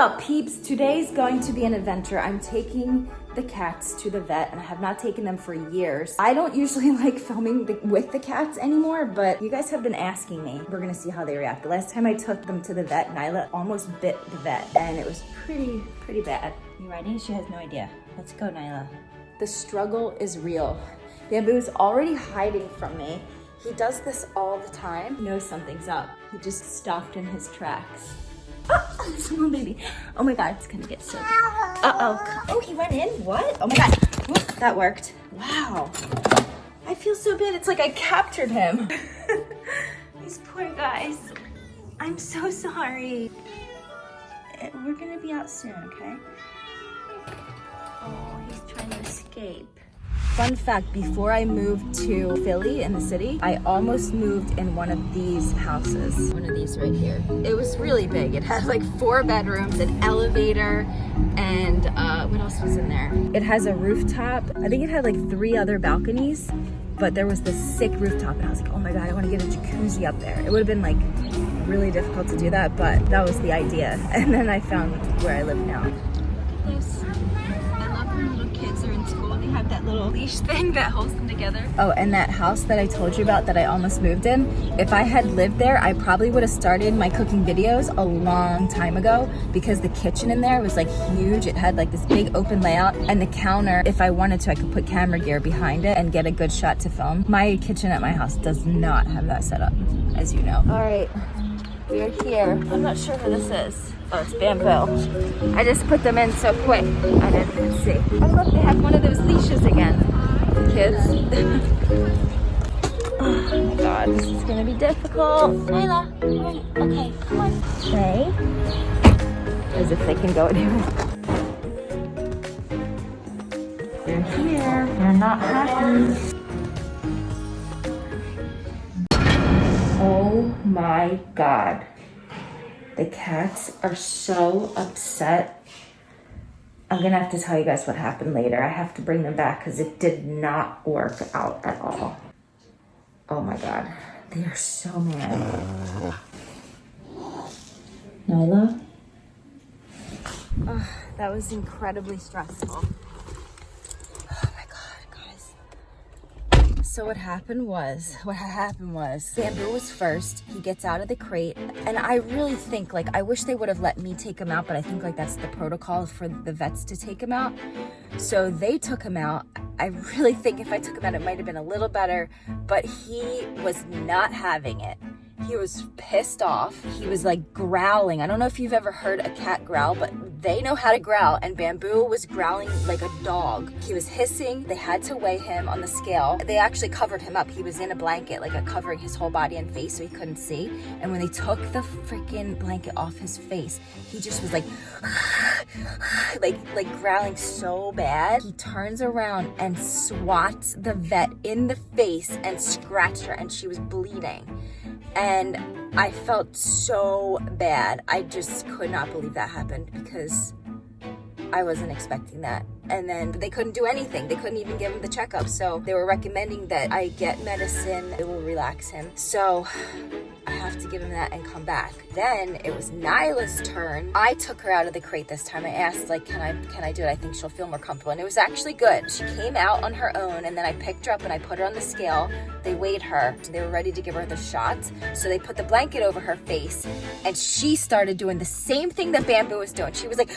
up, peeps? Today's going to be an adventure. I'm taking the cats to the vet and I have not taken them for years. I don't usually like filming the, with the cats anymore, but you guys have been asking me. We're gonna see how they react. The last time I took them to the vet, Nyla almost bit the vet and it was pretty, pretty bad. You ready? She has no idea. Let's go, Nyla. The struggle is real. Bamboo is already hiding from me. He does this all the time. Knows something's up. He just stopped in his tracks. Oh, baby. Oh my God, it's gonna get so Uh-oh. Oh, he went in? What? Oh my God. that worked. Wow. I feel so bad. It's like I captured him. These poor guys. I'm so sorry. Eh, we're gonna be out soon, okay? Oh, he's trying to escape. Fun fact, before I moved to Philly in the city, I almost moved in one of these houses. One of these right here. It was really big. It had like four bedrooms, an elevator, and uh, what else was in there? It has a rooftop. I think it had like three other balconies, but there was this sick rooftop and I was like, oh my God, I wanna get a jacuzzi up there. It would have been like really difficult to do that, but that was the idea. And then I found where I live now. Have that little leash thing that holds them together. Oh, and that house that I told you about that I almost moved in, if I had lived there, I probably would have started my cooking videos a long time ago because the kitchen in there was like huge. It had like this big open layout and the counter, if I wanted to, I could put camera gear behind it and get a good shot to film. My kitchen at my house does not have that set up, as you know. All right, we are here. I'm not sure who this is. Oh, it's bamboo. I just put them in so quick. I didn't see. Oh, look, they have one of those leashes again. Kids. oh my god, this is gonna be difficult. Nyla, okay, come on. Okay. As if they can go anywhere. They're here. They're not happy. My god. The cats are so upset. I'm gonna have to tell you guys what happened later. I have to bring them back because it did not work out at all. Oh my God, they are so mad. Nyla? That was incredibly stressful. So what happened was, what happened was, Bamboo was first. He gets out of the crate. And I really think, like, I wish they would have let me take him out, but I think, like, that's the protocol for the vets to take him out. So they took him out. I really think if I took him out, it might have been a little better, but he was not having it. He was pissed off. He was like growling. I don't know if you've ever heard a cat growl, but they know how to growl and Bamboo was growling like a dog. He was hissing. They had to weigh him on the scale. They actually covered him up. He was in a blanket, like a covering his whole body and face so he couldn't see. And when they took the freaking blanket off his face, he just was like, like, like growling so bad. He turns around and swats the vet in the face and scratched her and she was bleeding and I felt so bad. I just could not believe that happened because I wasn't expecting that. And then they couldn't do anything. They couldn't even give him the checkup. So they were recommending that I get medicine. It will relax him. So I have to give him that and come back. Then it was Nyla's turn. I took her out of the crate this time. I asked like, can I, can I do it? I think she'll feel more comfortable. And it was actually good. She came out on her own and then I picked her up and I put her on the scale. They weighed her. They were ready to give her the shot. So they put the blanket over her face and she started doing the same thing that Bamboo was doing. She was like,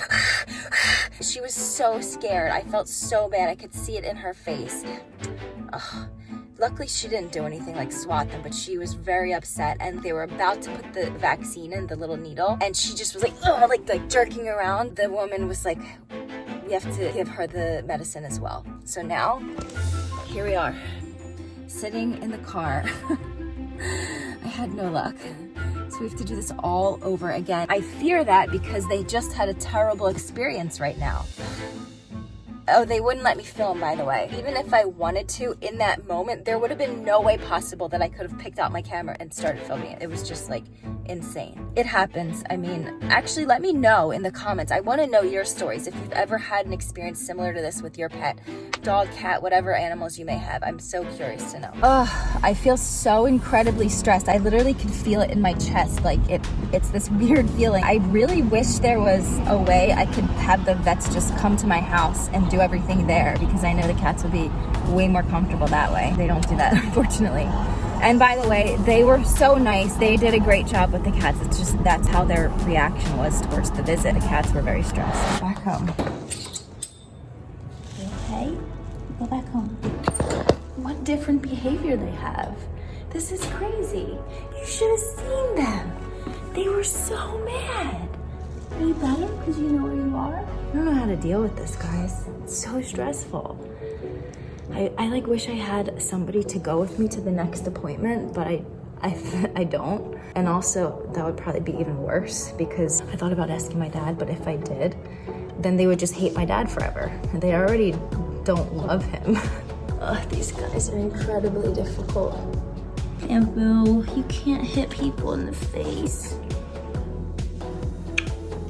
she was so scared. I felt so bad. I could see it in her face. Ugh. Luckily, she didn't do anything like swat them, but she was very upset and they were about to put the vaccine in, the little needle, and she just was like, "Oh!" like, like jerking around. The woman was like, we have to give her the medicine as well. So now, here we are, sitting in the car. I had no luck. So we have to do this all over again. I fear that because they just had a terrible experience right now. Oh, they wouldn't let me film, by the way. Even if I wanted to, in that moment, there would have been no way possible that I could have picked out my camera and started filming it. It was just like insane. It happens. I mean, actually, let me know in the comments. I want to know your stories. If you've ever had an experience similar to this with your pet, dog, cat, whatever animals you may have. I'm so curious to know. Oh, I feel so incredibly stressed. I literally can feel it in my chest. Like it, it's this weird feeling. I really wish there was a way I could have the vets just come to my house and do everything there because I know the cats would be way more comfortable that way. They don't do that, unfortunately. And by the way, they were so nice. They did a great job with the cats. It's just that's how their reaction was towards the visit. The cats were very stressed. Back home. You okay? Go back home. What different behavior they have. This is crazy. You should have seen them. They were so mad. Are you better because you know where you are? I don't know how to deal with this, guys. It's so stressful. I, I like wish I had somebody to go with me to the next appointment, but I, I, I don't. And also that would probably be even worse because I thought about asking my dad, but if I did, then they would just hate my dad forever. And they already don't love him. Ugh, these guys are incredibly difficult. And Bamboo, you can't hit people in the face.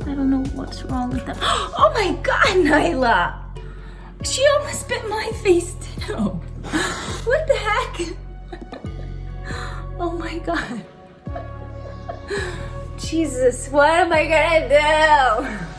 I don't know what's wrong with that. Oh my God, Nyla! She almost bit my face too. What the heck? Oh my God. Jesus, what am I gonna do?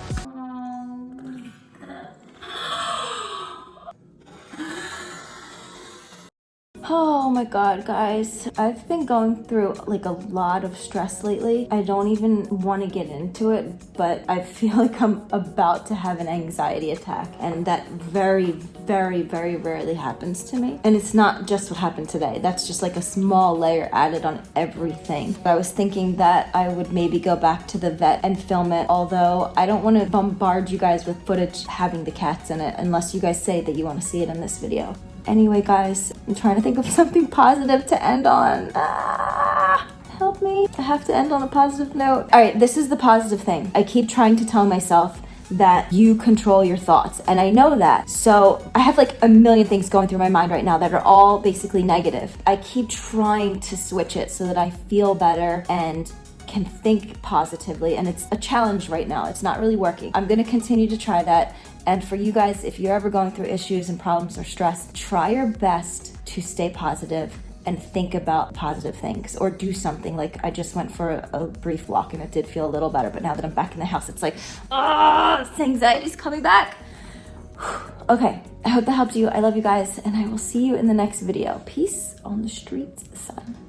Oh my god, guys. I've been going through like a lot of stress lately. I don't even want to get into it, but I feel like I'm about to have an anxiety attack. And that very, very, very rarely happens to me. And it's not just what happened today. That's just like a small layer added on everything. I was thinking that I would maybe go back to the vet and film it, although I don't want to bombard you guys with footage having the cats in it unless you guys say that you want to see it in this video. Anyway, guys, I'm trying to think of something positive to end on. Ah, help me. I have to end on a positive note. All right, this is the positive thing. I keep trying to tell myself that you control your thoughts and I know that. So I have like a million things going through my mind right now that are all basically negative. I keep trying to switch it so that I feel better and can think positively and it's a challenge right now. It's not really working. I'm gonna continue to try that and for you guys, if you're ever going through issues and problems or stress, try your best to stay positive and think about positive things or do something. Like I just went for a, a brief walk and it did feel a little better, but now that I'm back in the house, it's like, oh, anxiety's coming back. okay, I hope that helped you. I love you guys and I will see you in the next video. Peace on the streets, son.